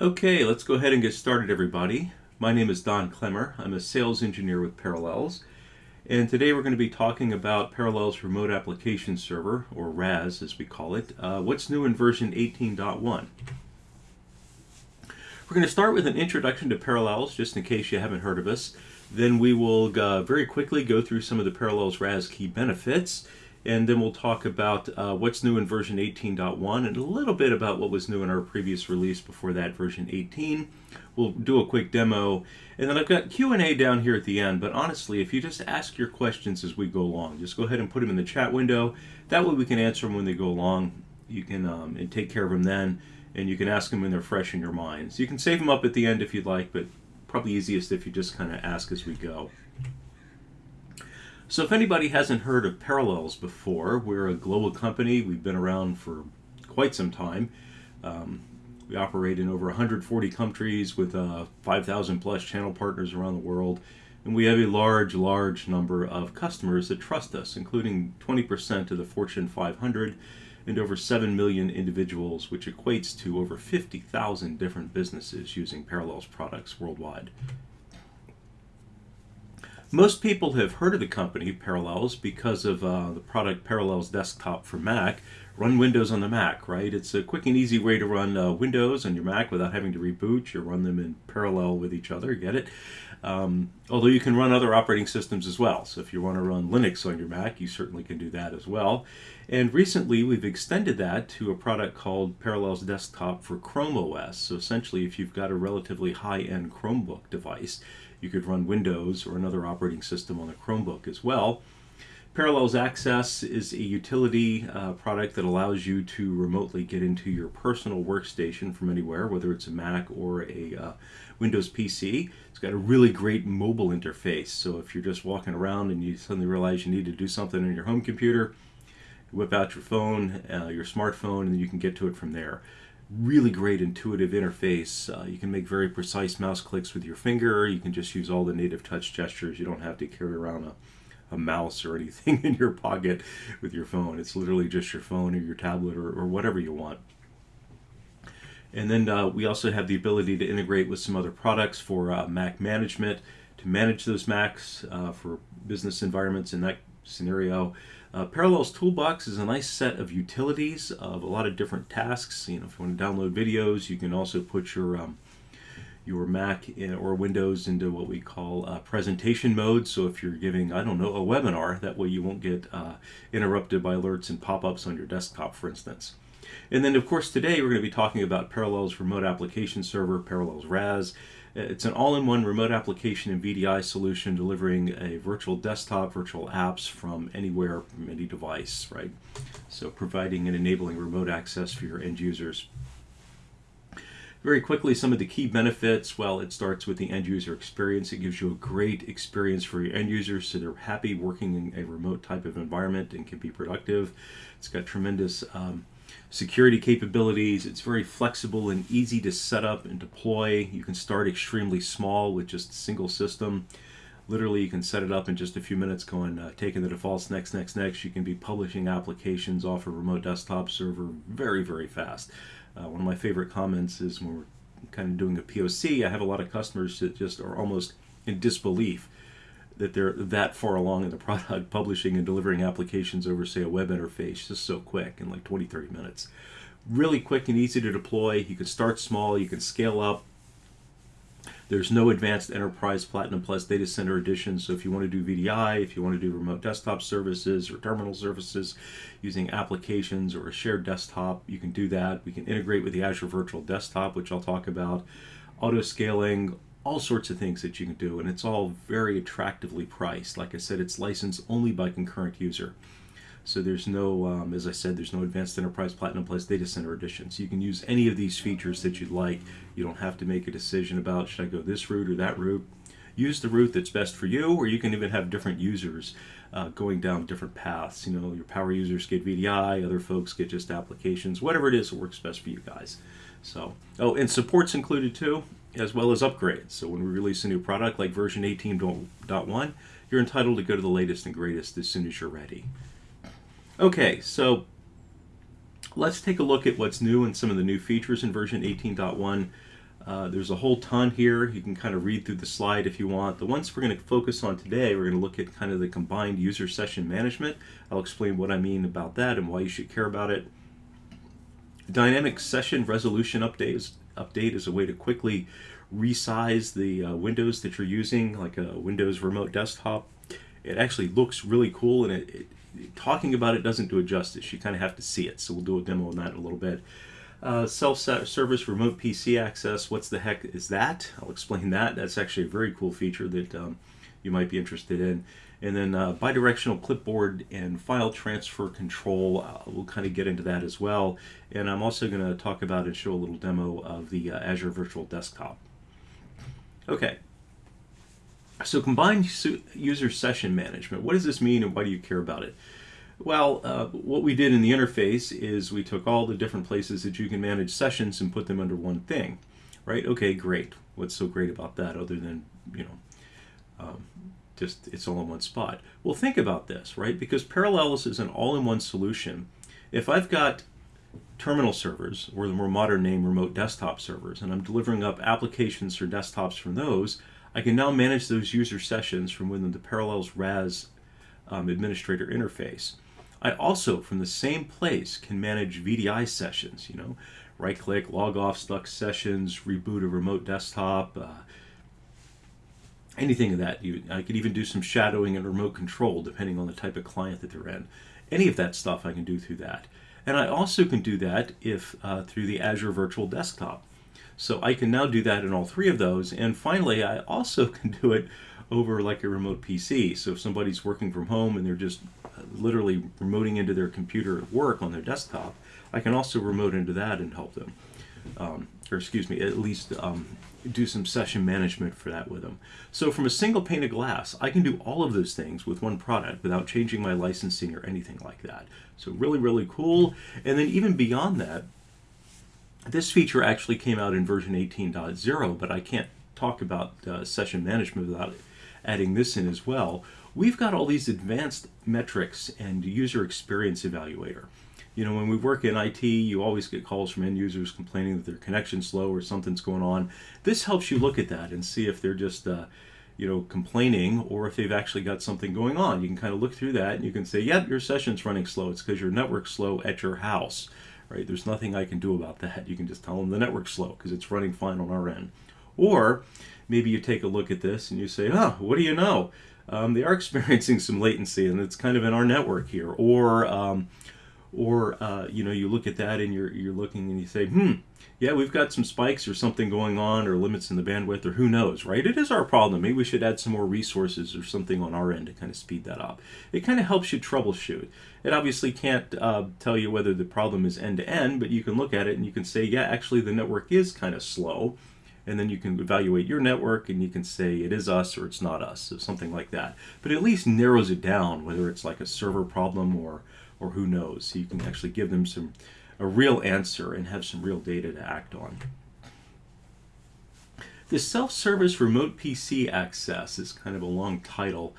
Okay, let's go ahead and get started everybody. My name is Don Klemmer. I'm a sales engineer with Parallels. And today we're going to be talking about Parallels Remote Application Server, or RAS as we call it. Uh, what's new in version 18.1? We're going to start with an introduction to Parallels, just in case you haven't heard of us. Then we will uh, very quickly go through some of the Parallels RAS key benefits and then we'll talk about uh, what's new in version 18.1 and a little bit about what was new in our previous release before that version 18 we'll do a quick demo. And then I've got Q&A down here at the end. But honestly if you just ask your questions as we go along just go ahead and put them in the chat window. That way we can answer them when they go along. You can um, and take care of them then. And you can ask them when they're fresh in your minds. You can save them up at the end if you'd like but probably easiest if you just kind of ask as we go so if anybody hasn't heard of Parallels before, we're a global company. We've been around for quite some time. Um, we operate in over 140 countries with uh, 5,000 plus channel partners around the world. And we have a large, large number of customers that trust us, including 20% of the Fortune 500 and over 7 million individuals, which equates to over 50,000 different businesses using Parallels products worldwide. Most people have heard of the company Parallels because of uh, the product Parallels Desktop for Mac. Run Windows on the Mac, right? It's a quick and easy way to run uh, Windows on your Mac without having to reboot. You run them in parallel with each other, get it? Um, although you can run other operating systems as well. So if you want to run Linux on your Mac, you certainly can do that as well. And recently we've extended that to a product called Parallels Desktop for Chrome OS. So essentially if you've got a relatively high-end Chromebook device, you could run Windows or another operating system on the Chromebook as well. Parallels Access is a utility uh, product that allows you to remotely get into your personal workstation from anywhere, whether it's a Mac or a uh, Windows PC. It's got a really great mobile interface, so if you're just walking around and you suddenly realize you need to do something on your home computer, whip out your phone, uh, your smartphone, and you can get to it from there really great intuitive interface. Uh, you can make very precise mouse clicks with your finger. You can just use all the native touch gestures. You don't have to carry around a, a mouse or anything in your pocket with your phone. It's literally just your phone or your tablet or, or whatever you want. And then uh, we also have the ability to integrate with some other products for uh, Mac management, to manage those Macs uh, for business environments in that scenario. Uh, Parallels Toolbox is a nice set of utilities of a lot of different tasks. You know, if you want to download videos, you can also put your um, your Mac or Windows into what we call uh, presentation mode. So if you're giving, I don't know, a webinar, that way you won't get uh, interrupted by alerts and pop-ups on your desktop, for instance. And then, of course, today we're going to be talking about Parallels Remote Application Server, Parallels RAS. It's an all-in-one remote application and VDI solution delivering a virtual desktop, virtual apps from anywhere, from any device, right? So providing and enabling remote access for your end users. Very quickly, some of the key benefits, well, it starts with the end user experience. It gives you a great experience for your end users so they're happy working in a remote type of environment and can be productive. It's got tremendous um, security capabilities. It's very flexible and easy to set up and deploy. You can start extremely small with just a single system. Literally, you can set it up in just a few minutes, going uh, taking the defaults next, next, next. You can be publishing applications off a remote desktop server very, very fast. Uh, one of my favorite comments is when we're kind of doing a POC, I have a lot of customers that just are almost in disbelief that they're that far along in the product, publishing and delivering applications over, say, a web interface just so quick in like 20, 30 minutes. Really quick and easy to deploy. You can start small, you can scale up. There's no advanced enterprise Platinum Plus data center edition, so if you want to do VDI, if you want to do remote desktop services or terminal services using applications or a shared desktop, you can do that. We can integrate with the Azure Virtual Desktop, which I'll talk about. Auto scaling, all sorts of things that you can do, and it's all very attractively priced. Like I said, it's licensed only by concurrent user. So there's no, um, as I said, there's no Advanced Enterprise Platinum Plus Data Center Edition. So you can use any of these features that you'd like. You don't have to make a decision about should I go this route or that route. Use the route that's best for you, or you can even have different users uh, going down different paths. You know, your power users get VDI, other folks get just applications, whatever it is that works best for you guys. So, oh, and support's included too as well as upgrades. So when we release a new product like version 18.1, you're entitled to go to the latest and greatest as soon as you're ready. Okay, so let's take a look at what's new and some of the new features in version 18.1. Uh, there's a whole ton here. You can kind of read through the slide if you want. The ones we're going to focus on today, we're going to look at kind of the combined user session management. I'll explain what I mean about that and why you should care about it. Dynamic session resolution update is, update is a way to quickly resize the uh, windows that you're using, like a Windows remote desktop. It actually looks really cool, and it, it, talking about it doesn't do it justice. You kind of have to see it, so we'll do a demo on that in a little bit. Uh, self-service remote PC access, what's the heck is that? I'll explain that. That's actually a very cool feature that um, you might be interested in. And then uh, bidirectional clipboard and file transfer control, uh, we'll kind of get into that as well. And I'm also going to talk about and show a little demo of the uh, Azure Virtual Desktop. Okay, so combined user session management, what does this mean and why do you care about it? Well, uh, what we did in the interface is we took all the different places that you can manage sessions and put them under one thing, right? Okay, great. What's so great about that other than, you know, um, just it's all in one spot? Well, think about this, right? Because Parallels is an all-in-one solution. If I've got terminal servers, or the more modern name remote desktop servers, and I'm delivering up applications or desktops from those, I can now manage those user sessions from within the Parallels RAS um, administrator interface. I also, from the same place, can manage VDI sessions, you know, right click, log off stuck sessions, reboot a remote desktop, uh, anything of that. You, I could even do some shadowing and remote control depending on the type of client that they're in. Any of that stuff I can do through that. And I also can do that if uh, through the Azure Virtual Desktop. So I can now do that in all three of those. And finally, I also can do it over like a remote PC. So if somebody's working from home and they're just literally remoting into their computer at work on their desktop, I can also remote into that and help them. Um, or excuse me, at least um, do some session management for that with them. So from a single pane of glass, I can do all of those things with one product without changing my licensing or anything like that. So really, really cool. And then even beyond that, this feature actually came out in version 18.0, but I can't talk about uh, session management without adding this in as well we've got all these advanced metrics and user experience evaluator. You know, when we work in IT, you always get calls from end users complaining that their connection's slow or something's going on. This helps you look at that and see if they're just, uh, you know, complaining or if they've actually got something going on. You can kind of look through that and you can say, yep, your session's running slow. It's because your network's slow at your house, right? There's nothing I can do about that. You can just tell them the network's slow because it's running fine on our end. Or maybe you take a look at this and you say, oh, what do you know? um, they are experiencing some latency, and it's kind of in our network here. Or, um, or uh, you know, you look at that and you're you're looking and you say, hmm, yeah, we've got some spikes or something going on, or limits in the bandwidth, or who knows, right? It is our problem. Maybe we should add some more resources or something on our end to kind of speed that up. It kind of helps you troubleshoot. It obviously can't uh, tell you whether the problem is end to end, but you can look at it and you can say, yeah, actually the network is kind of slow and then you can evaluate your network and you can say it is us or it's not us, so something like that. But at least narrows it down, whether it's like a server problem or or who knows. So you can actually give them some a real answer and have some real data to act on. The self-service remote PC access is kind of a long title.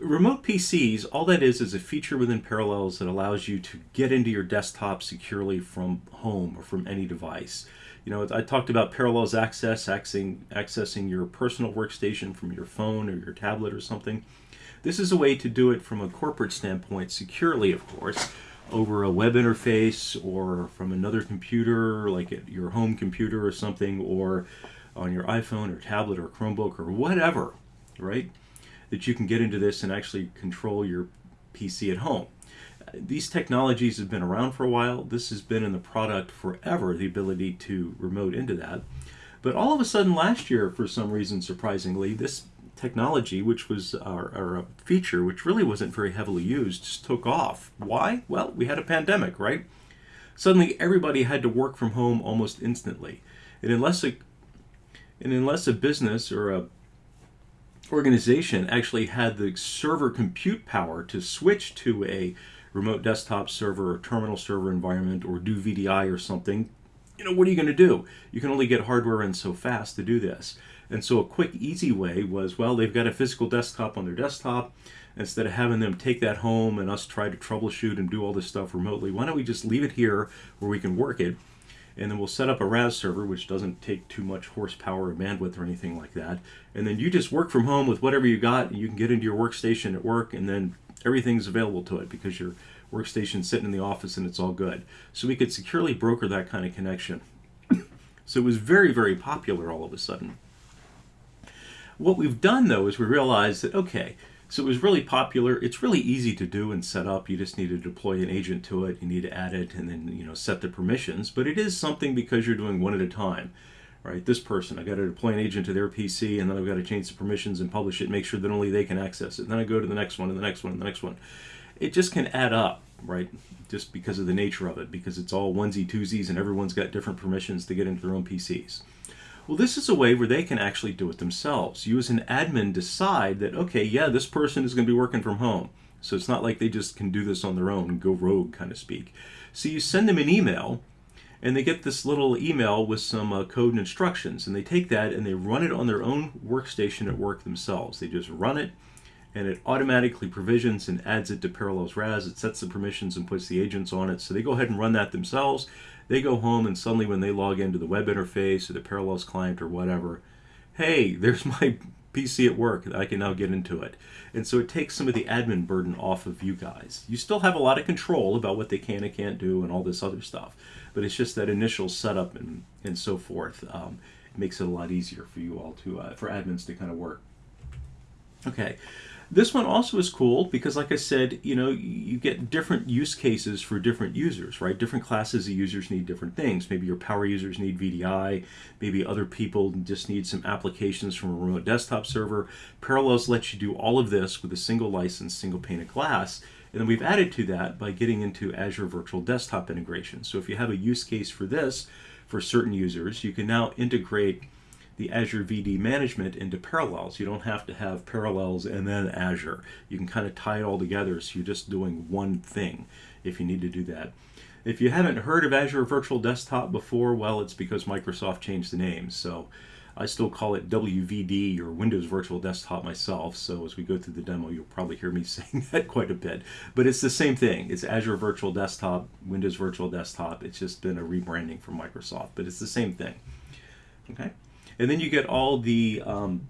Remote PCs, all that is is a feature within Parallels that allows you to get into your desktop securely from home or from any device. You know, I talked about Parallels Access, accessing, accessing your personal workstation from your phone or your tablet or something. This is a way to do it from a corporate standpoint, securely, of course, over a web interface or from another computer, like your home computer or something, or on your iPhone or tablet or Chromebook or whatever, right? That you can get into this and actually control your PC at home these technologies have been around for a while. This has been in the product forever, the ability to remote into that. But all of a sudden last year, for some reason, surprisingly, this technology, which was our, our feature, which really wasn't very heavily used, just took off. Why? Well, we had a pandemic, right? Suddenly everybody had to work from home almost instantly. And unless a, and unless a business or a organization actually had the server compute power to switch to a remote desktop server or terminal server environment or do VDI or something, you know, what are you going to do? You can only get hardware in so fast to do this. And so a quick, easy way was, well, they've got a physical desktop on their desktop. Instead of having them take that home and us try to troubleshoot and do all this stuff remotely, why don't we just leave it here where we can work it? and then we'll set up a RAS server, which doesn't take too much horsepower or bandwidth or anything like that. And then you just work from home with whatever you got, and you can get into your workstation at work, and then everything's available to it because your workstation's sitting in the office and it's all good. So we could securely broker that kind of connection. so it was very, very popular all of a sudden. What we've done though is we realized that, okay, so it was really popular. It's really easy to do and set up. You just need to deploy an agent to it. You need to add it and then you know set the permissions. But it is something because you're doing one at a time, right? This person, I got to deploy an agent to their PC, and then I've got to change the permissions and publish it, make sure that only they can access it. then I go to the next one and the next one and the next one. It just can add up, right? Just because of the nature of it, because it's all onesie twosies and everyone's got different permissions to get into their own PCs. Well, this is a way where they can actually do it themselves. You as an admin decide that, okay, yeah, this person is going to be working from home. So it's not like they just can do this on their own go rogue, kind of speak. So you send them an email, and they get this little email with some uh, code and instructions, and they take that and they run it on their own workstation at work themselves. They just run it, and it automatically provisions and adds it to Parallels RAS. It sets the permissions and puts the agents on it. So they go ahead and run that themselves. They go home and suddenly when they log into the web interface or the Parallels client or whatever, hey, there's my PC at work. I can now get into it. And so it takes some of the admin burden off of you guys. You still have a lot of control about what they can and can't do and all this other stuff. But it's just that initial setup and, and so forth um, makes it a lot easier for you all to, uh, for admins to kind of work. Okay, this one also is cool because, like I said, you know, you get different use cases for different users, right? Different classes of users need different things. Maybe your power users need VDI. Maybe other people just need some applications from a remote desktop server. Parallels lets you do all of this with a single license, single pane of glass. And then we've added to that by getting into Azure Virtual Desktop integration. So if you have a use case for this for certain users, you can now integrate the Azure VD management into Parallels. You don't have to have Parallels and then Azure. You can kind of tie it all together so you're just doing one thing if you need to do that. If you haven't heard of Azure Virtual Desktop before, well, it's because Microsoft changed the name. So I still call it WVD or Windows Virtual Desktop myself. So as we go through the demo, you'll probably hear me saying that quite a bit. But it's the same thing. It's Azure Virtual Desktop, Windows Virtual Desktop. It's just been a rebranding from Microsoft, but it's the same thing. Okay. And then you get all the, um,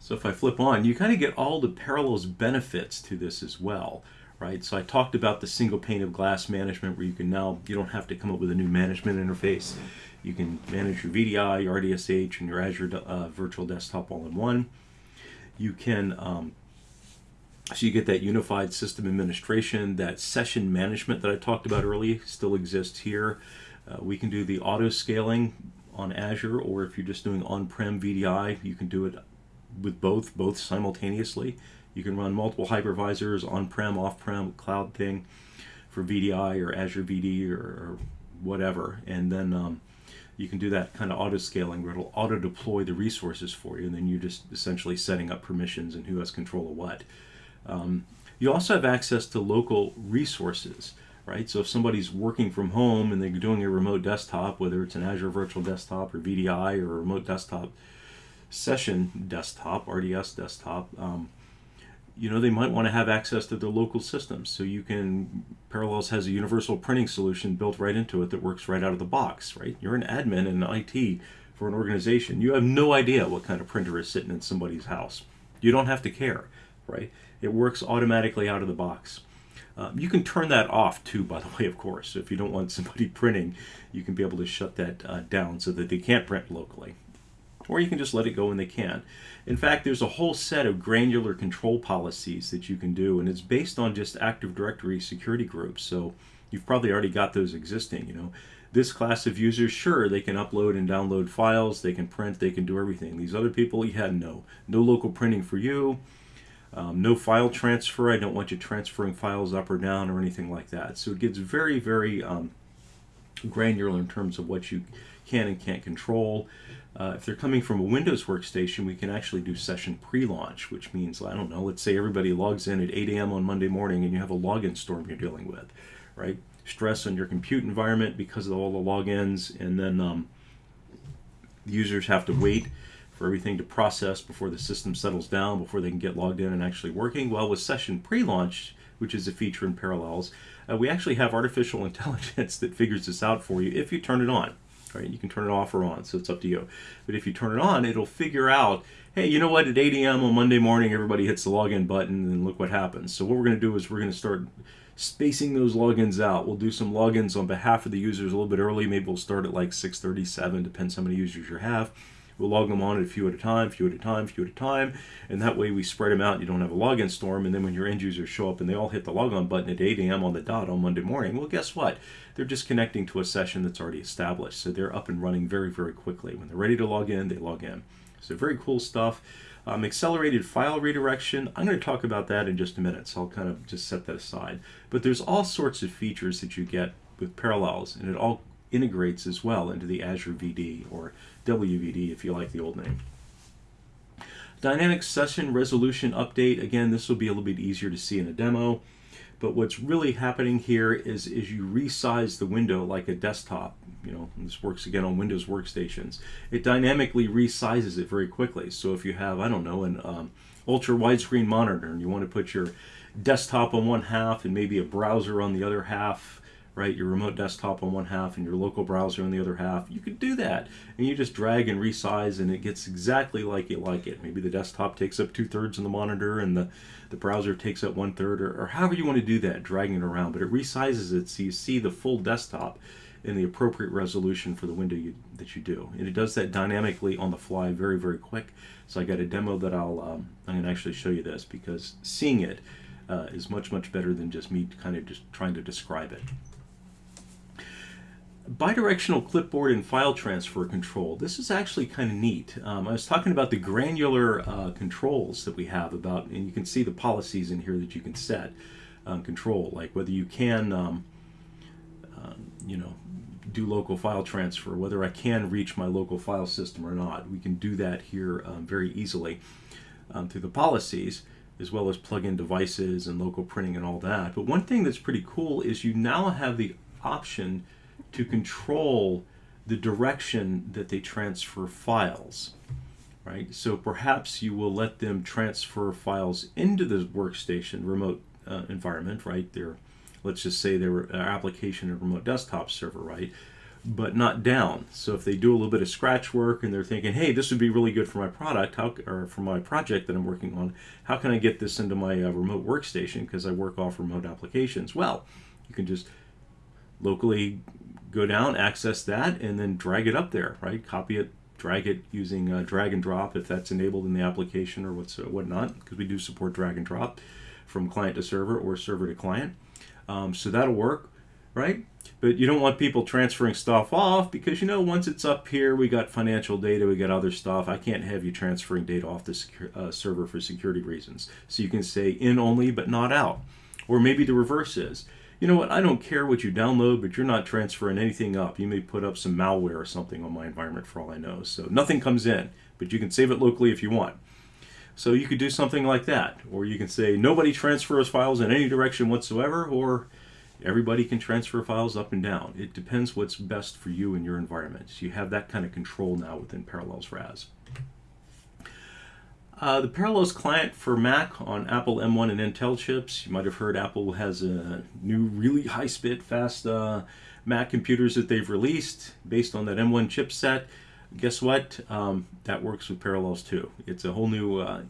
so if I flip on, you kind of get all the Parallels benefits to this as well, right? So I talked about the single pane of glass management where you can now, you don't have to come up with a new management interface. You can manage your VDI, your RDSH, and your Azure uh, Virtual Desktop all in one. You can, um, so you get that unified system administration, that session management that I talked about earlier still exists here. Uh, we can do the auto scaling on Azure, or if you're just doing on-prem VDI, you can do it with both, both simultaneously. You can run multiple hypervisors, on-prem, off-prem, cloud thing for VDI or Azure VD or, or whatever. And then um, you can do that kind of auto scaling where it'll auto deploy the resources for you. And then you're just essentially setting up permissions and who has control of what. Um, you also have access to local resources right? So if somebody's working from home and they're doing a remote desktop, whether it's an Azure Virtual Desktop or VDI or a remote desktop session desktop, RDS desktop, um, you know, they might want to have access to their local systems. So you can, Parallels has a universal printing solution built right into it that works right out of the box, right? You're an admin in IT for an organization. You have no idea what kind of printer is sitting in somebody's house. You don't have to care, right? It works automatically out of the box. Um, you can turn that off too, by the way, of course. If you don't want somebody printing, you can be able to shut that uh, down so that they can't print locally. Or you can just let it go when they can. In fact, there's a whole set of granular control policies that you can do, and it's based on just Active Directory security groups. So you've probably already got those existing, you know. This class of users, sure, they can upload and download files, they can print, they can do everything. These other people, had no. No local printing for you um, no file transfer. I don't want you transferring files up or down or anything like that. So it gets very, very um, granular in terms of what you can and can't control. Uh, if they're coming from a Windows workstation, we can actually do session pre-launch, which means, I don't know, let's say everybody logs in at 8 a.m. on Monday morning and you have a login storm you're dealing with, right? Stress on your compute environment because of all the logins, and then um, users have to wait for everything to process before the system settles down, before they can get logged in and actually working. Well, with session pre-launch, which is a feature in Parallels. Uh, we actually have artificial intelligence that figures this out for you if you turn it on. Right? You can turn it off or on, so it's up to you. But if you turn it on, it'll figure out, hey, you know what? At 8 a.m. on Monday morning, everybody hits the login button, and look what happens. So what we're going to do is we're going to start spacing those logins out. We'll do some logins on behalf of the users a little bit early. Maybe we'll start at like 6:37, depends how many users you have. We'll log them on at a few at a time, few at a time, a few at a time, and that way we spread them out. You don't have a login storm, and then when your end users show up and they all hit the logon button at 8 a.m. on the dot on Monday morning, well, guess what? They're just connecting to a session that's already established, so they're up and running very, very quickly. When they're ready to log in, they log in. So very cool stuff. Um, accelerated file redirection, I'm going to talk about that in just a minute, so I'll kind of just set that aside. But there's all sorts of features that you get with Parallels, and it all integrates as well into the Azure VD or WVD if you like the old name. Dynamic Session Resolution Update, again, this will be a little bit easier to see in a demo. But what's really happening here is, is you resize the window like a desktop. You know, this works again on Windows workstations. It dynamically resizes it very quickly. So if you have, I don't know, an um, ultra widescreen monitor and you want to put your desktop on one half and maybe a browser on the other half, right? Your remote desktop on one half and your local browser on the other half. You could do that. And you just drag and resize and it gets exactly like you like it. Maybe the desktop takes up two thirds of the monitor and the, the browser takes up one third or, or however you want to do that, dragging it around. But it resizes it so you see the full desktop in the appropriate resolution for the window you, that you do. And it does that dynamically on the fly very, very quick. So I got a demo that I'll, um, I'm going to actually show you this because seeing it uh, is much, much better than just me kind of just trying to describe it. Bidirectional clipboard and file transfer control. This is actually kind of neat. Um, I was talking about the granular uh, controls that we have about, and you can see the policies in here that you can set um, control, like whether you can, um, uh, you know, do local file transfer, whether I can reach my local file system or not. We can do that here um, very easily um, through the policies as well as plug in devices and local printing and all that. But one thing that's pretty cool is you now have the option to control the direction that they transfer files, right? So perhaps you will let them transfer files into the workstation remote uh, environment, right? Their, let's just say their application and remote desktop server, right? But not down. So if they do a little bit of scratch work and they're thinking, hey, this would be really good for my product, how or for my project that I'm working on, how can I get this into my uh, remote workstation because I work off remote applications? Well, you can just locally go down, access that, and then drag it up there, right? Copy it, drag it using uh, drag and drop if that's enabled in the application or what's uh, whatnot, because we do support drag and drop from client to server or server to client. Um, so that'll work, right? But you don't want people transferring stuff off because you know once it's up here, we got financial data, we got other stuff. I can't have you transferring data off the uh, server for security reasons. So you can say in only but not out. Or maybe the reverse is you know what, I don't care what you download, but you're not transferring anything up. You may put up some malware or something on my environment for all I know. So nothing comes in, but you can save it locally if you want. So you could do something like that. Or you can say nobody transfers files in any direction whatsoever, or everybody can transfer files up and down. It depends what's best for you and your environment. So you have that kind of control now within Parallels RAS. Uh, the Parallels client for Mac on Apple M1 and Intel chips. You might have heard Apple has a new really high-speed, fast uh, Mac computers that they've released based on that M1 chipset. Guess what? Um, that works with Parallels too. It's a whole new uh,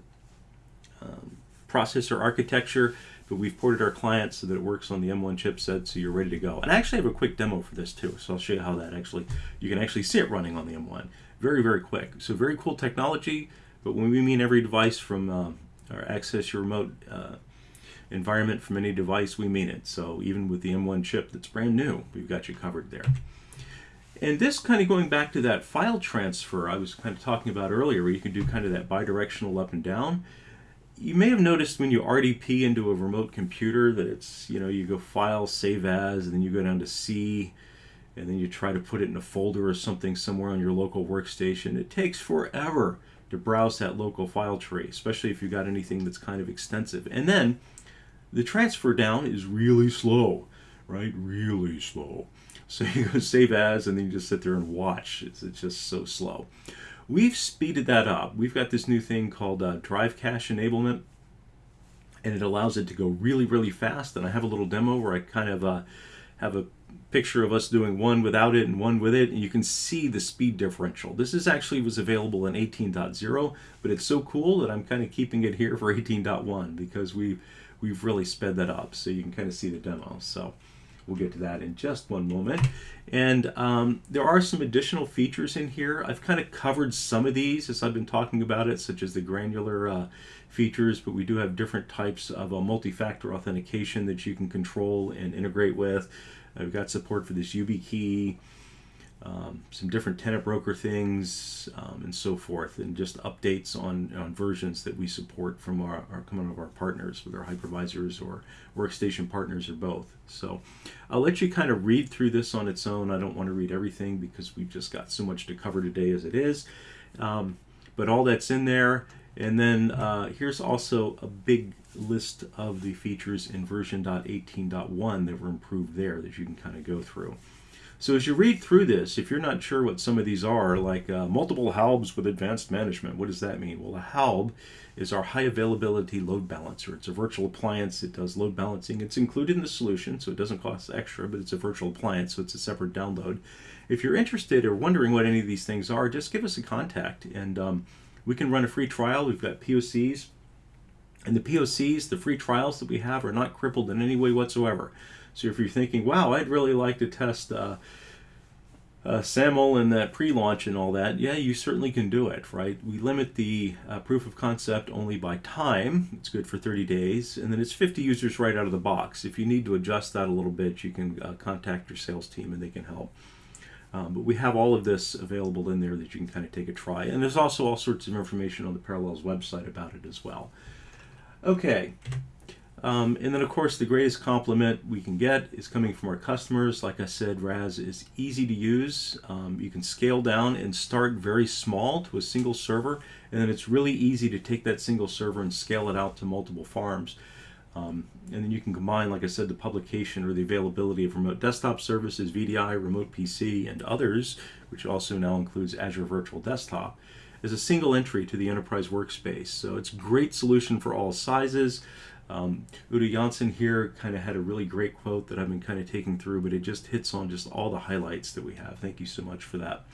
um, processor architecture, but we've ported our client so that it works on the M1 chipset so you're ready to go. And I actually have a quick demo for this too, so I'll show you how that actually, you can actually see it running on the M1. Very, very quick. So very cool technology. But when we mean every device from uh, or access your remote uh, environment from any device, we mean it. So even with the M1 chip that's brand new, we've got you covered there. And this kind of going back to that file transfer I was kind of talking about earlier, where you can do kind of that bidirectional up and down. You may have noticed when you RDP into a remote computer that it's, you know, you go File, Save As, and then you go down to C, and then you try to put it in a folder or something somewhere on your local workstation. It takes forever to browse that local file tree, especially if you've got anything that's kind of extensive. And then the transfer down is really slow, right? Really slow. So you go save as and then you just sit there and watch. It's, it's just so slow. We've speeded that up. We've got this new thing called uh, Drive Cache Enablement. and it allows it to go really, really fast. And I have a little demo where I kind of uh, have a picture of us doing one without it and one with it, and you can see the speed differential. This is actually was available in 18.0, but it's so cool that I'm kind of keeping it here for 18.1 because we've, we've really sped that up. So you can kind of see the demo. So we'll get to that in just one moment. And um, there are some additional features in here. I've kind of covered some of these as I've been talking about it, such as the granular uh, features, but we do have different types of uh, multi-factor authentication that you can control and integrate with. I've got support for this YubiKey, um, some different tenant broker things, um, and so forth, and just updates on, on versions that we support from our, our coming of our partners, whether hypervisors or workstation partners or both. So I'll let you kind of read through this on its own. I don't want to read everything because we've just got so much to cover today as it is. Um, but all that's in there. And then uh, here's also a big list of the features in version .18.1 that were improved there that you can kind of go through. So as you read through this, if you're not sure what some of these are, like uh, multiple HALBs with advanced management, what does that mean? Well, a HALB is our high availability load balancer. It's a virtual appliance. It does load balancing. It's included in the solution, so it doesn't cost extra, but it's a virtual appliance, so it's a separate download. If you're interested or wondering what any of these things are, just give us a contact, and um, we can run a free trial. We've got POCs. And the POCs, the free trials that we have, are not crippled in any way whatsoever. So if you're thinking, wow, I'd really like to test uh, uh, SAML and that pre-launch and all that, yeah, you certainly can do it, right? We limit the uh, proof of concept only by time. It's good for 30 days. And then it's 50 users right out of the box. If you need to adjust that a little bit, you can uh, contact your sales team and they can help. Um, but we have all of this available in there that you can kind of take a try. And there's also all sorts of information on the Parallels website about it as well. Okay. Um, and then, of course, the greatest compliment we can get is coming from our customers. Like I said, RAS is easy to use. Um, you can scale down and start very small to a single server, and then it's really easy to take that single server and scale it out to multiple farms. Um, and then you can combine, like I said, the publication or the availability of remote desktop services, VDI, remote PC, and others, which also now includes Azure Virtual Desktop, as a single entry to the enterprise workspace. So it's a great solution for all sizes. Um, Udo Janssen here kind of had a really great quote that I've been kind of taking through, but it just hits on just all the highlights that we have. Thank you so much for that.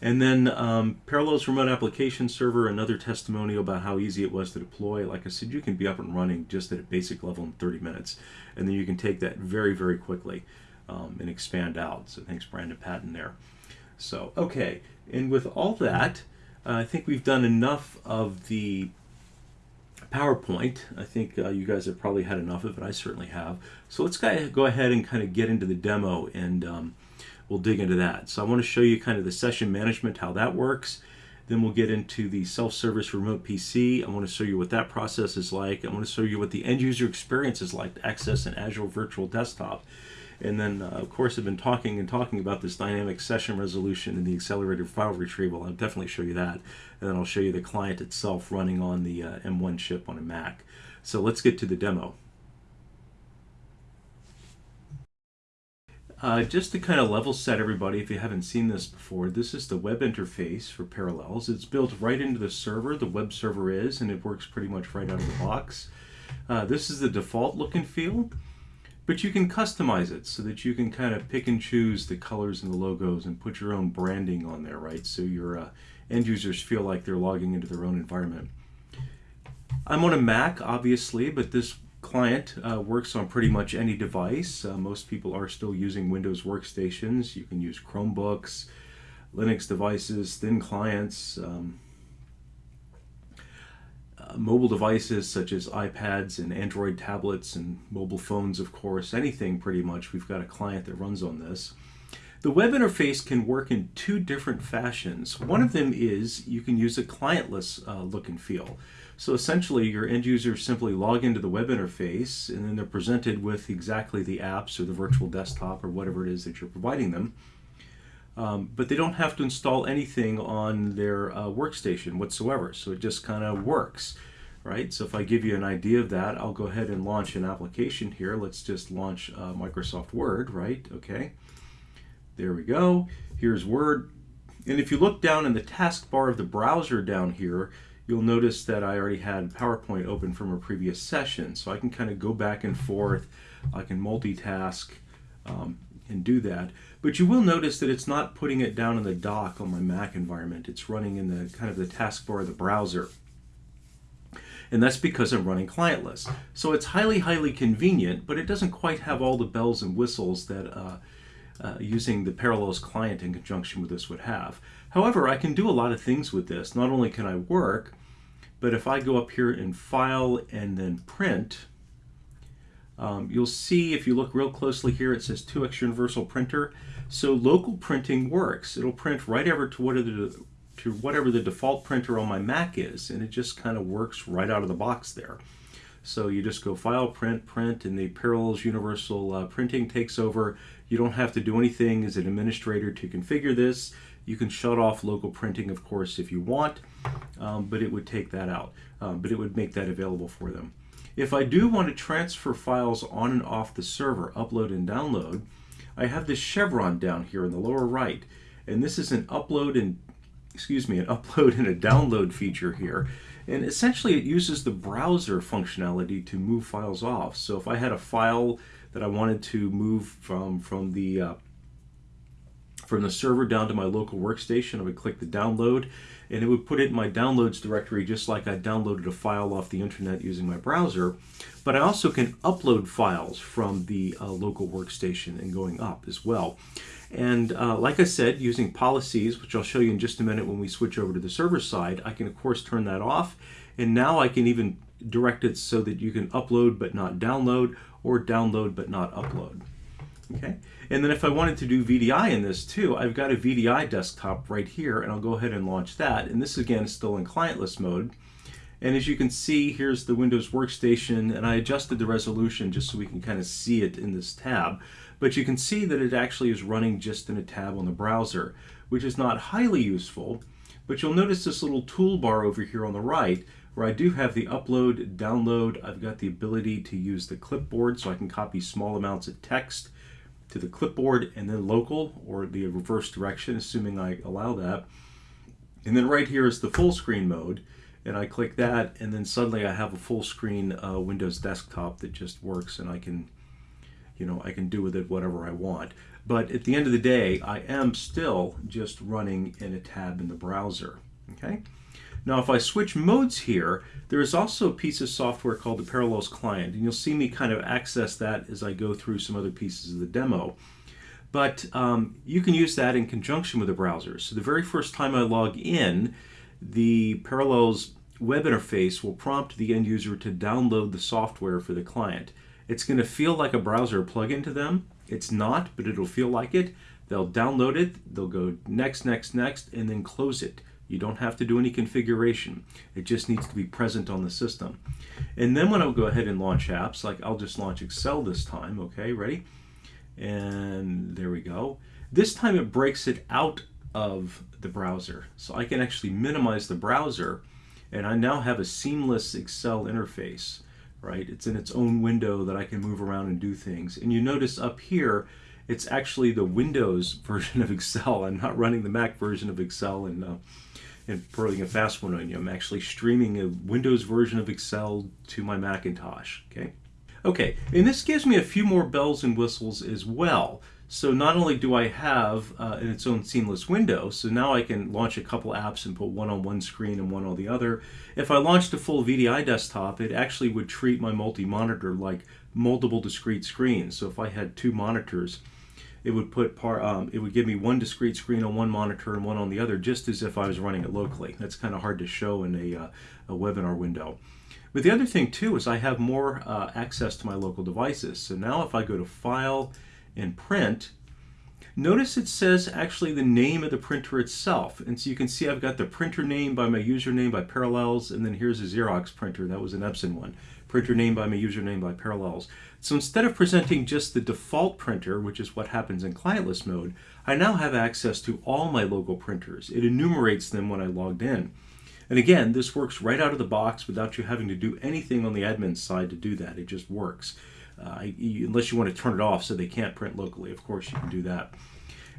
And then um, Parallels Remote Application Server, another testimonial about how easy it was to deploy. Like I said, you can be up and running just at a basic level in 30 minutes. And then you can take that very, very quickly um, and expand out. So thanks, Brandon Patton there. So, okay. And with all that, uh, I think we've done enough of the PowerPoint. I think uh, you guys have probably had enough of it. I certainly have. So let's go ahead and kind of get into the demo and um, we'll dig into that. So I want to show you kind of the session management, how that works. Then we'll get into the self-service remote PC. I want to show you what that process is like. I want to show you what the end user experience is like to access an Azure Virtual Desktop. And then, uh, of course, I've been talking and talking about this dynamic session resolution and the accelerated file retrieval. I'll definitely show you that. And then I'll show you the client itself running on the uh, M1 chip on a Mac. So let's get to the demo. Uh, just to kind of level set everybody, if you haven't seen this before, this is the web interface for Parallels. It's built right into the server, the web server is, and it works pretty much right out of the box. Uh, this is the default look and feel, but you can customize it so that you can kind of pick and choose the colors and the logos and put your own branding on there, right? So your uh, end users feel like they're logging into their own environment. I'm on a Mac, obviously, but this client uh, works on pretty much any device. Uh, most people are still using Windows workstations. You can use Chromebooks, Linux devices, thin clients, um, mobile devices such as iPads and Android tablets and mobile phones, of course, anything pretty much. We've got a client that runs on this. The web interface can work in two different fashions. One of them is you can use a clientless uh, look and feel. So essentially, your end users simply log into the web interface, and then they're presented with exactly the apps or the virtual desktop or whatever it is that you're providing them. Um, but they don't have to install anything on their uh, workstation whatsoever. So it just kind of works, right? So if I give you an idea of that, I'll go ahead and launch an application here. Let's just launch uh, Microsoft Word, right? Okay. There we go. Here's Word. And if you look down in the taskbar of the browser down here, you'll notice that I already had PowerPoint open from a previous session. So I can kind of go back and forth. I can multitask um, and do that. But you will notice that it's not putting it down in the dock on my Mac environment. It's running in the kind of the taskbar of the browser. And that's because I'm running clientless. So it's highly, highly convenient, but it doesn't quite have all the bells and whistles that uh, uh, using the Parallels client in conjunction with this would have. However, I can do a lot of things with this. Not only can I work, but if I go up here in File and then Print, um, you'll see if you look real closely here, it says 2x Universal Printer. So local printing works. It'll print right over to whatever the, to whatever the default printer on my Mac is, and it just kind of works right out of the box there. So you just go File, Print, Print, and the Parallels Universal uh, Printing takes over. You don't have to do anything as an administrator to configure this. You can shut off local printing, of course, if you want, um, but it would take that out. Um, but it would make that available for them. If I do want to transfer files on and off the server, upload and download, I have this chevron down here in the lower right. And this is an upload and, excuse me, an upload and a download feature here. And essentially it uses the browser functionality to move files off. So if I had a file that I wanted to move from, from the uh, from the server down to my local workstation. I would click the download and it would put it in my downloads directory just like I downloaded a file off the internet using my browser. But I also can upload files from the uh, local workstation and going up as well. And uh, like I said, using policies, which I'll show you in just a minute when we switch over to the server side, I can of course turn that off. And now I can even direct it so that you can upload but not download or download but not upload. Okay, and then if I wanted to do VDI in this too, I've got a VDI desktop right here, and I'll go ahead and launch that. And this again is still in clientless mode. And as you can see, here's the Windows workstation, and I adjusted the resolution just so we can kind of see it in this tab. But you can see that it actually is running just in a tab on the browser, which is not highly useful. But you'll notice this little toolbar over here on the right where I do have the upload, download. I've got the ability to use the clipboard so I can copy small amounts of text to the clipboard and then local or the reverse direction, assuming I allow that. And then right here is the full screen mode. And I click that and then suddenly I have a full screen uh, Windows desktop that just works and I can, you know, I can do with it whatever I want. But at the end of the day, I am still just running in a tab in the browser, okay? Now if I switch modes here, there is also a piece of software called the Parallels Client, and you'll see me kind of access that as I go through some other pieces of the demo. But um, you can use that in conjunction with the browser. So the very first time I log in, the Parallels web interface will prompt the end user to download the software for the client. It's going to feel like a browser plugin to them. It's not, but it'll feel like it. They'll download it, they'll go next, next, next, and then close it. You don't have to do any configuration. It just needs to be present on the system. And then when I'll go ahead and launch apps, like I'll just launch Excel this time, okay, ready? And there we go. This time it breaks it out of the browser. So I can actually minimize the browser and I now have a seamless Excel interface, right? It's in its own window that I can move around and do things. And you notice up here, it's actually the Windows version of Excel. I'm not running the Mac version of Excel and uh, and putting a fast one on you. I'm actually streaming a Windows version of Excel to my Macintosh, okay? Okay, and this gives me a few more bells and whistles as well. So not only do I have uh, its own seamless window, so now I can launch a couple apps and put one on one screen and one on the other. If I launched a full VDI desktop, it actually would treat my multi-monitor like multiple discrete screens. So if I had two monitors, it would put par, um, it would give me one discrete screen on one monitor and one on the other, just as if I was running it locally. That's kind of hard to show in a, uh, a webinar window. But the other thing too is I have more uh, access to my local devices. So now if I go to File and Print, notice it says actually the name of the printer itself. And so you can see I've got the printer name by my username by Parallels, and then here's a Xerox printer. That was an Epson one. Printer name by my username by Parallels. So instead of presenting just the default printer, which is what happens in clientless mode, I now have access to all my local printers. It enumerates them when I logged in. And again, this works right out of the box without you having to do anything on the admin side to do that. It just works. Uh, unless you want to turn it off so they can't print locally. Of course, you can do that.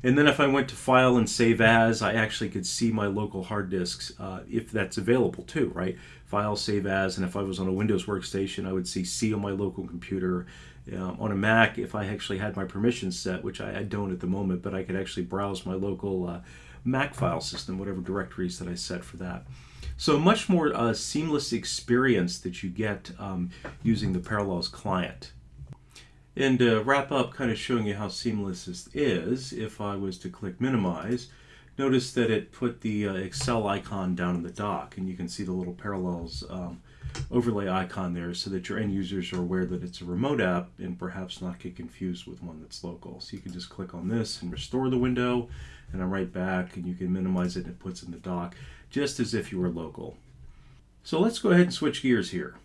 And then if I went to File and Save As, I actually could see my local hard disks uh, if that's available too, right? File, Save As, and if I was on a Windows workstation, I would see C on my local computer. Um, on a Mac, if I actually had my permissions set, which I, I, don't at the moment, but I could actually browse my local uh, Mac file system, whatever directories that I set for that. So much more uh, seamless experience that you get um, using the Parallels client. And to wrap up, kind of showing you how seamless this is, if I was to click minimize, notice that it put the uh, Excel icon down in the dock, and you can see the little Parallels um, overlay icon there so that your end users are aware that it's a remote app and perhaps not get confused with one that's local. So you can just click on this and restore the window, and I'm right back, and you can minimize it and it puts in the dock, just as if you were local. So let's go ahead and switch gears here.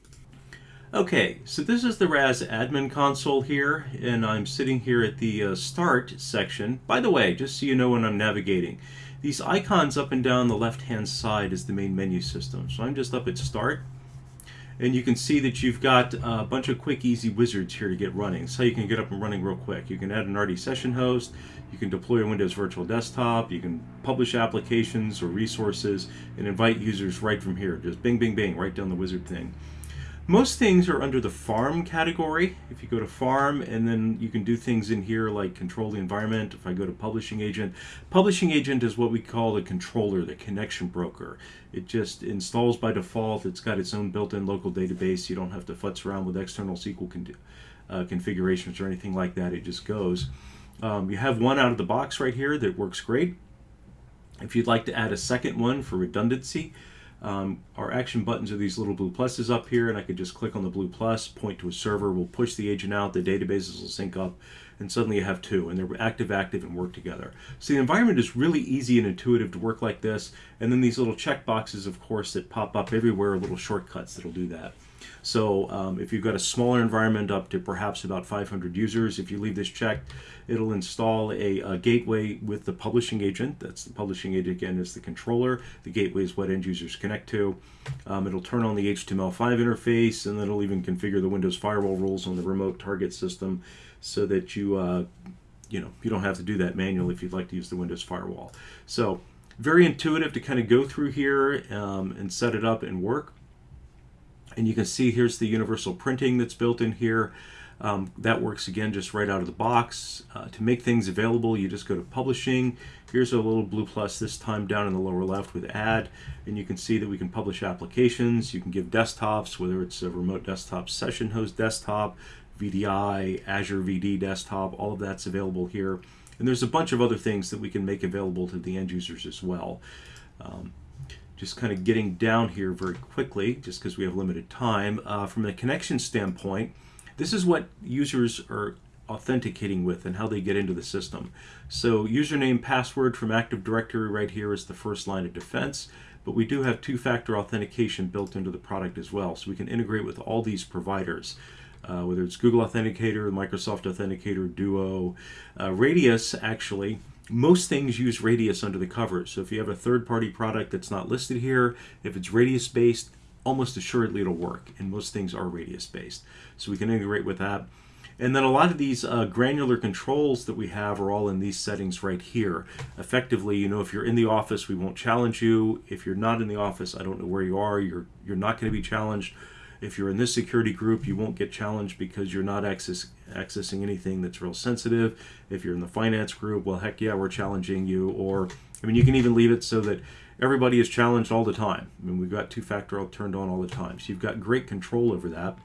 Okay, so this is the RAS admin console here, and I'm sitting here at the uh, Start section. By the way, just so you know when I'm navigating, these icons up and down the left-hand side is the main menu system. So I'm just up at Start, and you can see that you've got a bunch of quick, easy wizards here to get running. So you can get up and running real quick. You can add an RD session host, you can deploy a Windows Virtual Desktop, you can publish applications or resources, and invite users right from here. Just bing, bing, bing, right down the wizard thing. Most things are under the farm category. If you go to farm and then you can do things in here like control the environment. If I go to publishing agent, publishing agent is what we call the controller, the connection broker. It just installs by default. It's got its own built-in local database. You don't have to futz around with external SQL con uh, configurations or anything like that. It just goes. Um, you have one out of the box right here that works great. If you'd like to add a second one for redundancy, um, our action buttons are these little blue pluses up here, and I could just click on the blue plus, point to a server, we'll push the agent out, the databases will sync up, and suddenly you have two, and they're active, active, and work together. So the environment is really easy and intuitive to work like this, and then these little check boxes, of course, that pop up everywhere are little shortcuts that'll do that. So um, if you've got a smaller environment up to perhaps about 500 users, if you leave this checked, it'll install a, a, gateway with the publishing agent. That's the publishing agent again is the controller. The gateway is what end users connect to. Um, it'll turn on the HTML5 interface and then it'll even configure the Windows firewall rules on the remote target system so that you uh, you know you don't have to do that manually if you'd like to use the Windows firewall. So very intuitive to kind of go through here um, and set it up and work. And you can see here's the universal printing that's built in here. Um, that works again just right out of the box. Uh, to make things available, you just go to Publishing. Here's a little blue plus this time down in the lower left with Add, and you can see that we can publish applications. You can give desktops, whether it's a remote desktop session host desktop, VDI, Azure VD desktop, all of that's available here. And there's a bunch of other things that we can make available to the end users as well. Um, just kind of getting down here very quickly, just because we have limited time. Uh, from a connection standpoint, this is what users are authenticating with and how they get into the system. So username, password from Active Directory right here is the first line of defense, but we do have two-factor authentication built into the product as well. So we can integrate with all these providers. Uh, whether it's Google Authenticator, Microsoft Authenticator, Duo, uh, Radius actually most things use Radius under the covers. So if you have a third-party product that's not listed here, if it's Radius-based, almost assuredly it'll work. And most things are Radius-based. So we can integrate with that. And then a lot of these uh, granular controls that we have are all in these settings right here. Effectively, you know, if you're in the office, we won't challenge you. If you're not in the office, I don't know where you are, you're, you're not going to be challenged. If you're in this security group, you won't get challenged because you're not access, accessing anything that's real sensitive. If you're in the finance group, well, heck yeah, we're challenging you. Or, I mean, you can even leave it so that everybody is challenged all the time. I mean, we've got two-factor turned on all the time. So you've got great control over that.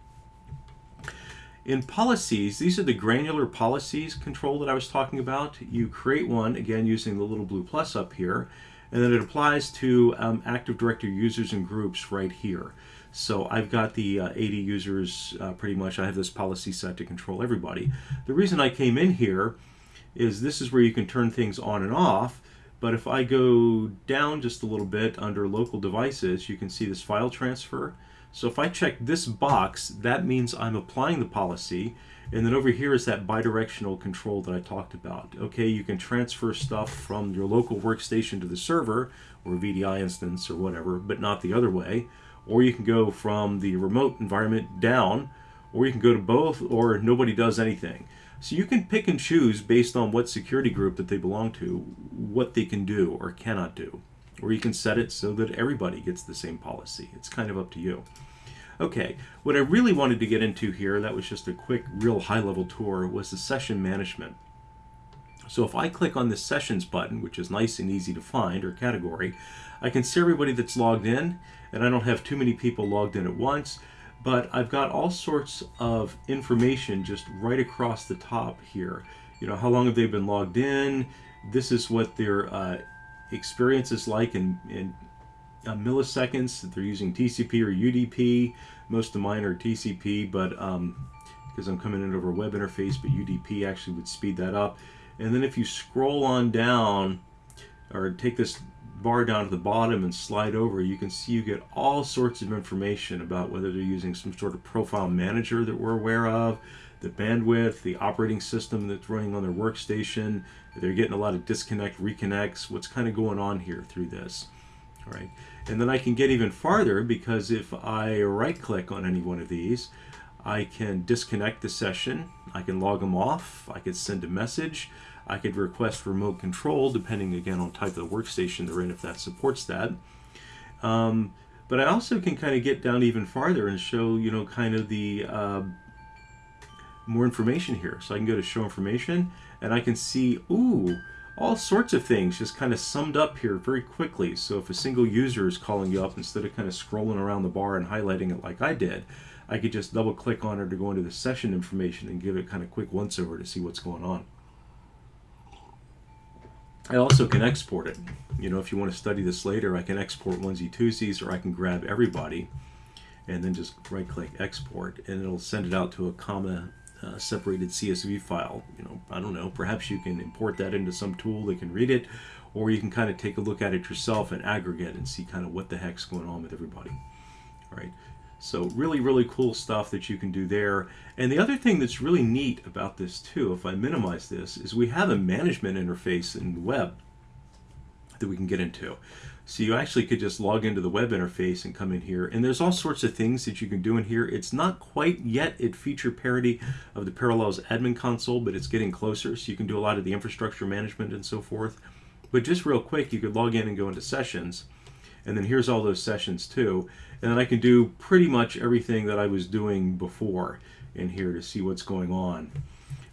In policies, these are the granular policies control that I was talking about. You create one, again, using the little blue plus up here, and then it applies to um, Active Directory users and groups right here. So I've got the uh, 80 users uh, pretty much. I have this policy set to control everybody. The reason I came in here is this is where you can turn things on and off. But if I go down just a little bit under local devices, you can see this file transfer. So if I check this box, that means I'm applying the policy. And then over here is that bidirectional control that I talked about. Okay, you can transfer stuff from your local workstation to the server or VDI instance or whatever, but not the other way or you can go from the remote environment down, or you can go to both, or nobody does anything. So you can pick and choose based on what security group that they belong to, what they can do or cannot do. Or you can set it so that everybody gets the same policy. It's kind of up to you. Okay, what I really wanted to get into here, that was just a quick, real high-level tour, was the session management. So if I click on the sessions button, which is nice and easy to find, or category, I can see everybody that's logged in, and I don't have too many people logged in at once, but I've got all sorts of information just right across the top here. You know, how long have they been logged in? This is what their uh, experience is like in, in uh, milliseconds. They're using TCP or UDP. Most of mine are TCP, but um, because I'm coming in over a web interface, but UDP actually would speed that up. And then if you scroll on down, or take this bar down to the bottom and slide over, you can see you get all sorts of information about whether they're using some sort of profile manager that we're aware of, the bandwidth, the operating system that's running on their workstation, they're getting a lot of disconnect, reconnects, what's kind of going on here through this. All right. And then I can get even farther because if I right click on any one of these, I can disconnect the session, I can log them off, I can send a message, I could request remote control depending again on type of workstation they're in if that supports that. Um, but I also can kind of get down even farther and show, you know, kind of the uh, more information here. So I can go to show information and I can see, ooh, all sorts of things just kind of summed up here very quickly. So if a single user is calling you up, instead of kind of scrolling around the bar and highlighting it like I did, I could just double click on it to go into the session information and give it kind of quick once over to see what's going on. I also can export it. You know, if you want to study this later, I can export onesie twosies or I can grab everybody and then just right click export and it'll send it out to a comma uh, separated CSV file. You know, I don't know, perhaps you can import that into some tool that can read it or you can kind of take a look at it yourself and aggregate and see kind of what the heck's going on with everybody. All right. So really, really cool stuff that you can do there. And the other thing that's really neat about this too, if I minimize this, is we have a management interface in the web that we can get into. So you actually could just log into the web interface and come in here. And there's all sorts of things that you can do in here. It's not quite yet at feature parity of the Parallels admin console, but it's getting closer. So you can do a lot of the infrastructure management and so forth. But just real quick, you could log in and go into sessions. And then here's all those sessions too. And then I can do pretty much everything that I was doing before in here to see what's going on,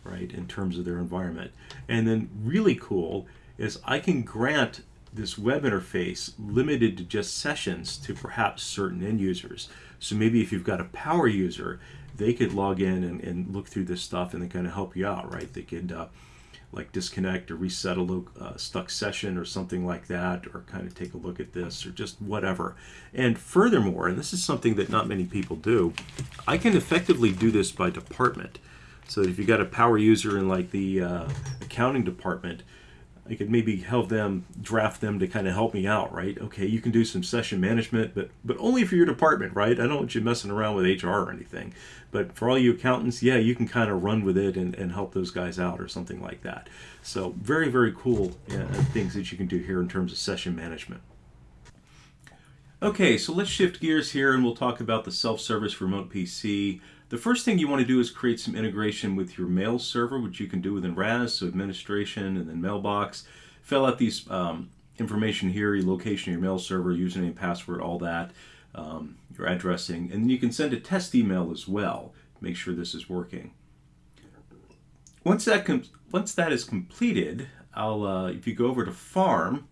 right, in terms of their environment. And then really cool is I can grant this web interface limited to just sessions to perhaps certain end users. So maybe if you've got a power user, they could log in and, and look through this stuff and they kind of help you out, right? They could uh, like disconnect or reset a uh, stuck session or something like that, or kind of take a look at this or just whatever. And furthermore, and this is something that not many people do, I can effectively do this by department. So if you got a power user in like the uh, accounting department, I could maybe help them draft them to kind of help me out, right? Okay, you can do some session management, but but only for your department, right? I don't want you messing around with HR or anything. But for all you accountants, yeah, you can kind of run with it and, and help those guys out or something like that. So very, very cool uh, things that you can do here in terms of session management. Okay, so let's shift gears here and we'll talk about the self-service remote PC. The first thing you want to do is create some integration with your mail server, which you can do within RAS, so administration and then mailbox. Fill out these um, information here, your location, your mail server, username, password, all that, um, your addressing, and then you can send a test email as well. Make sure this is working. Once that once that is completed, I'll uh, if you go over to Farm,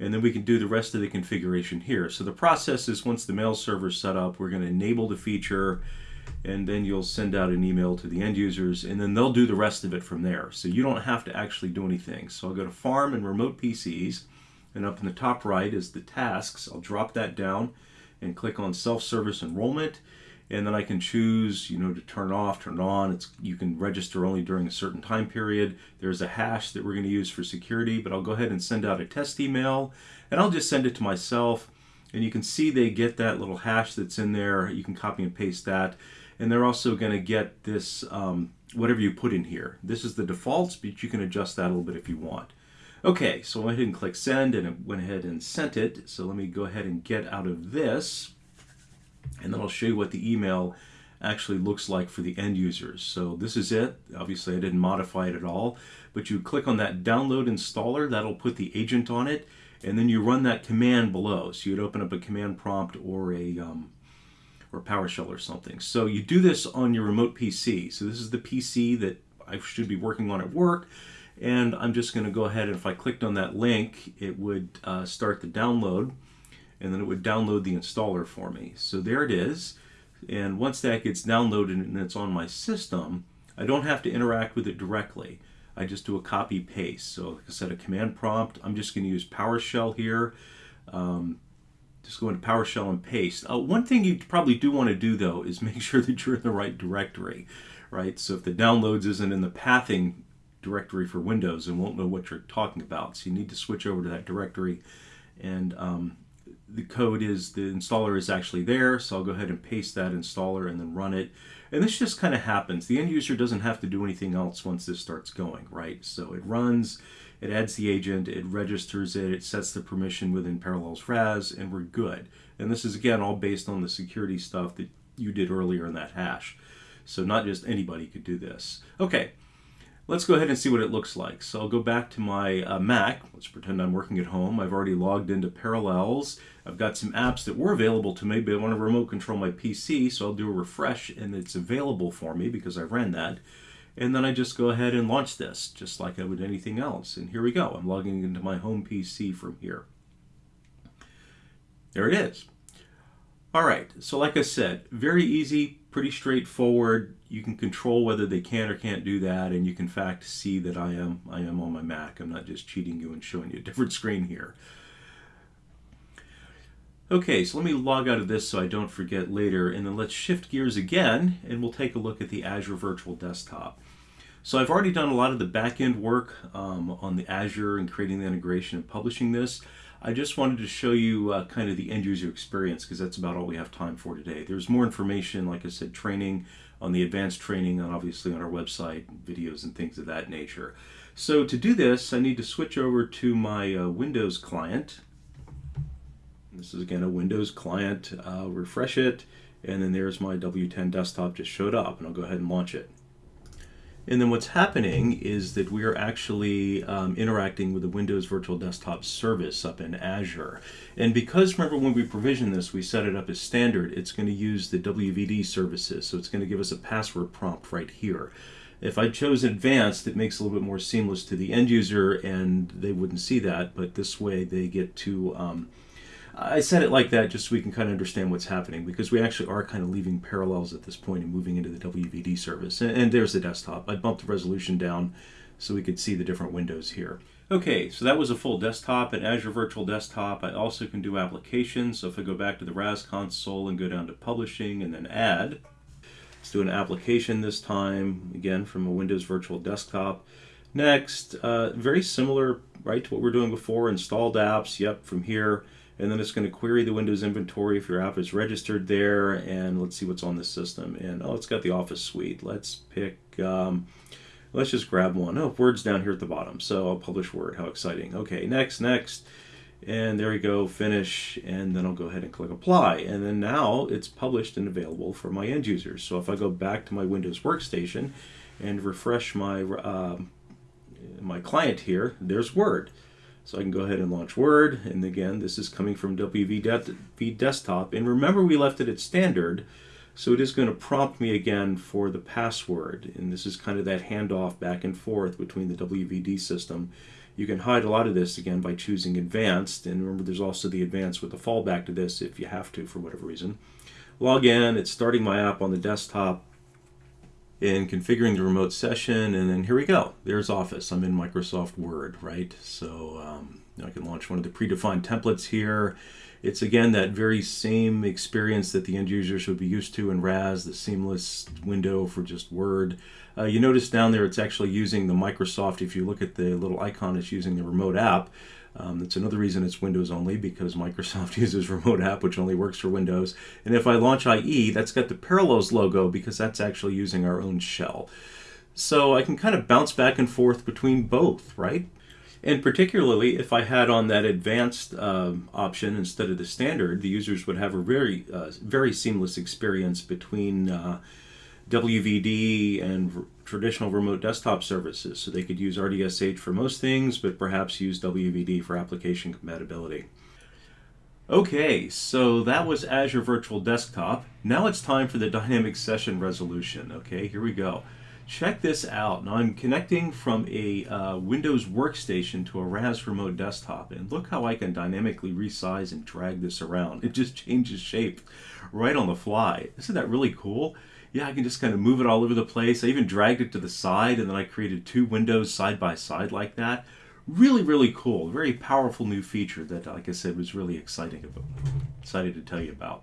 and then we can do the rest of the configuration here. So the process is once the mail server is set up, we're going to enable the feature and then you'll send out an email to the end users and then they'll do the rest of it from there. So you don't have to actually do anything. So I'll go to Farm and Remote PCs and up in the top right is the tasks. I'll drop that down and click on self-service enrollment and then I can choose, you know, to turn off, turn on. It's You can register only during a certain time period. There's a hash that we're going to use for security, but I'll go ahead and send out a test email and I'll just send it to myself and you can see they get that little hash that's in there. You can copy and paste that and they're also going to get this um, whatever you put in here. This is the defaults, but you can adjust that a little bit if you want. Okay, so I went ahead and click send and it went ahead and sent it. So let me go ahead and get out of this and then I'll show you what the email actually looks like for the end users. So this is it. Obviously I didn't modify it at all, but you click on that download installer, that'll put the agent on it, and then you run that command below. So you'd open up a command prompt or a um, or PowerShell or something. So you do this on your remote PC. So this is the PC that I should be working on at work. And I'm just going to go ahead and if I clicked on that link, it would uh, start the download and then it would download the installer for me. So there it is. And once that gets downloaded and it's on my system, I don't have to interact with it directly. I just do a copy paste. So like I said, a command prompt, I'm just going to use PowerShell here. Um, just go into PowerShell and paste. Uh, one thing you probably do want to do though is make sure that you're in the right directory, right? So if the downloads isn't in the pathing directory for Windows, it won't know what you're talking about. So you need to switch over to that directory and um, the code is, the installer is actually there. So I'll go ahead and paste that installer and then run it. And this just kind of happens. The end user doesn't have to do anything else once this starts going, right? So it runs, it adds the agent, it registers it, it sets the permission within Parallels RAS, and we're good. And this is, again, all based on the security stuff that you did earlier in that hash. So not just anybody could do this. Okay, let's go ahead and see what it looks like. So I'll go back to my uh, Mac. Let's pretend I'm working at home. I've already logged into Parallels. I've got some apps that were available to me, but I want to remote control my PC, so I'll do a refresh, and it's available for me because I ran that. And then I just go ahead and launch this, just like I would anything else. And here we go. I'm logging into my home PC from here. There it is. All right, so like I said, very easy, pretty straightforward. You can control whether they can or can't do that, and you can in fact see that I am I am on my Mac. I'm not just cheating you and showing you a different screen here. Okay, so let me log out of this so I don't forget later, and then let's shift gears again, and we'll take a look at the Azure Virtual Desktop. So I've already done a lot of the back-end work um, on the Azure and creating the integration and publishing this. I just wanted to show you uh, kind of the end user experience because that's about all we have time for today. There's more information, like I said, training on the advanced training and obviously on our website, videos and things of that nature. So to do this, I need to switch over to my uh, Windows client this is again a Windows client. I'll refresh it, and then there's my W10 desktop just showed up, and I'll go ahead and launch it. And then what's happening is that we are actually um, interacting with the Windows Virtual Desktop service up in Azure. And because, remember, when we provision this, we set it up as standard, it's going to use the WVD services. So it's going to give us a password prompt right here. If I chose advanced, it makes it a little bit more seamless to the end user, and they wouldn't see that. But this way, they get to um, I said it like that just so we can kind of understand what's happening because we actually are kind of leaving parallels at this point and moving into the WVD service. And, and there's the desktop. I bumped the resolution down so we could see the different windows here. Okay, so that was a full desktop and Azure Virtual Desktop. I also can do applications. So if I go back to the RAS console and go down to publishing and then add, let's do an application this time, again from a Windows Virtual Desktop. Next, uh, very similar, right, to what we are doing before, installed apps, yep, from here and then it's going to query the Windows inventory if your app is registered there, and let's see what's on the system. And oh, it's got the Office suite. Let's pick, um, let's just grab one. Oh, Word's down here at the bottom, so I'll publish Word. How exciting. Okay, next, next. And there we go, finish, and then I'll go ahead and click apply. And then now it's published and available for my end users. So if I go back to my Windows workstation and refresh my, uh, my client here, there's Word. So I can go ahead and launch Word. And again, this is coming from WV Desktop. And remember we left it at standard. So it is going to prompt me again for the password. And this is kind of that handoff back and forth between the WVD system. You can hide a lot of this again by choosing advanced. And remember there's also the advanced with the fallback to this if you have to for whatever reason. Log in, it's starting my app on the desktop in configuring the remote session and then here we go. There's office. I'm in microsoft word right? So um, i can launch one of the predefined templates here. It's again that very same experience that the end users would be used to in ras the seamless window for just word. Uh, you notice down there it's actually using the microsoft if you look at the little icon it's using the remote app um, that's another reason it's Windows only because Microsoft uses Remote App, which only works for Windows. And if I launch IE, that's got the Parallels logo because that's actually using our own shell. So I can kind of bounce back and forth between both, right? And particularly if I had on that advanced um, option instead of the standard, the users would have a very, uh, very seamless experience between uh, WVD and traditional remote desktop services. So they could use RDSH for most things, but perhaps use WVD for application compatibility. Okay, so that was Azure Virtual Desktop. Now it's time for the dynamic session resolution. Okay, here we go. Check this out. Now I'm connecting from a uh, Windows workstation to a RAS remote desktop and look how I can dynamically resize and drag this around. It just changes shape right on the fly. Isn't that really cool? Yeah, I can just kind of move it all over the place. I even dragged it to the side and then I created two windows side by side like that. Really, really cool. Very powerful new feature that, like I said, was really exciting. About, excited to tell you about.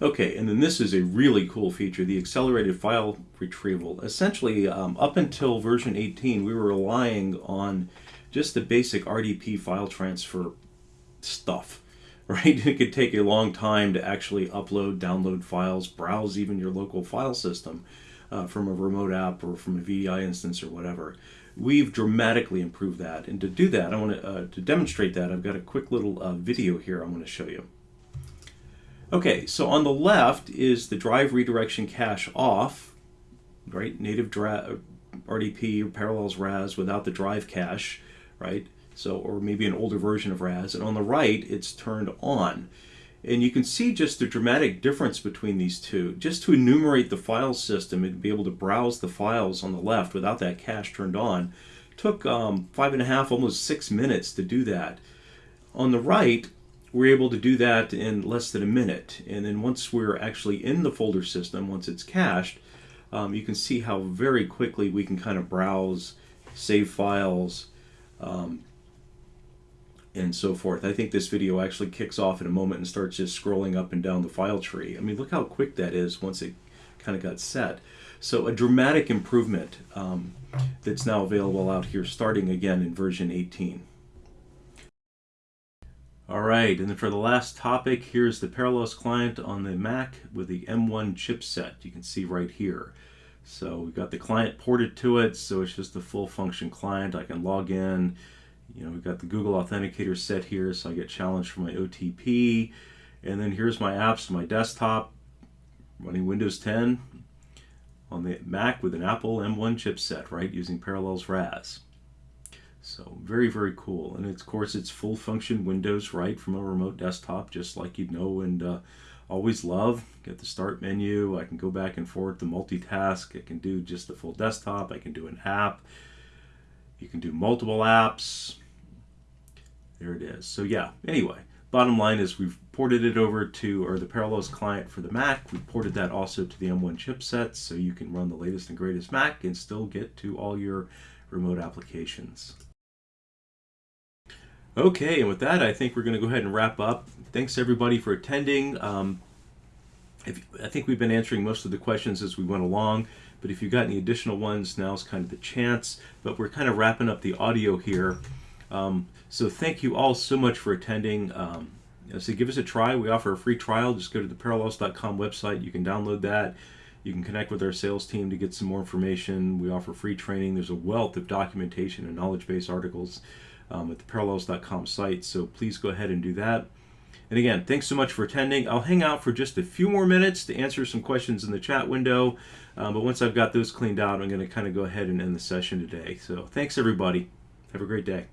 Okay, and then this is a really cool feature, the accelerated file retrieval. Essentially, um, up until version 18, we were relying on just the basic RDP file transfer stuff, right? It could take a long time to actually upload, download files, browse even your local file system uh, from a remote app or from a VDI instance or whatever. We've dramatically improved that, and to do that, I want to uh, to demonstrate that. I've got a quick little uh, video here. I'm going to show you. Okay, so on the left is the drive redirection cache off, right? Native RDP or Parallels RAS without the drive cache, right? So, or maybe an older version of RAS. And on the right, it's turned on. And you can see just the dramatic difference between these two. Just to enumerate the file system and be able to browse the files on the left without that cache turned on took um, five and a half, almost six minutes to do that. On the right, we're able to do that in less than a minute. And then once we're actually in the folder system, once it's cached, um, you can see how very quickly we can kind of browse, save files, um, and so forth. I think this video actually kicks off in a moment and starts just scrolling up and down the file tree. I mean, look how quick that is once it kind of got set. So a dramatic improvement um, that's now available out here starting again in version 18. All right, and then for the last topic, here's the Parallels client on the Mac with the M1 chipset. You can see right here. So we've got the client ported to it, so it's just a full function client. I can log in. You know, we've got the Google Authenticator set here, so I get challenged for my OTP. And then here's my apps, my desktop, running Windows 10 on the Mac with an Apple M1 chipset, right, using Parallels RAS. So very, very cool. And of course, it's full function Windows right from a remote desktop, just like you'd know and uh, always love. Get the start menu. I can go back and forth to multitask. I can do just the full desktop. I can do an app. You can do multiple apps. There it is. So yeah, anyway, bottom line is we've ported it over to, or the Parallels client for the Mac. We ported that also to the M1 chipset so you can run the latest and greatest Mac and still get to all your remote applications. Okay, and with that, I think we're going to go ahead and wrap up. Thanks everybody for attending. Um, if, I think we've been answering most of the questions as we went along, but if you've got any additional ones, now's kind of the chance. But we're kind of wrapping up the audio here. Um, so thank you all so much for attending. Um, so give us a try. We offer a free trial. Just go to the parallels.com website. You can download that. You can connect with our sales team to get some more information. We offer free training. There's a wealth of documentation and knowledge base articles um, at the parallels.com site. So please go ahead and do that. And again, thanks so much for attending. I'll hang out for just a few more minutes to answer some questions in the chat window. Um, but once I've got those cleaned out, I'm going to kind of go ahead and end the session today. So thanks, everybody. Have a great day.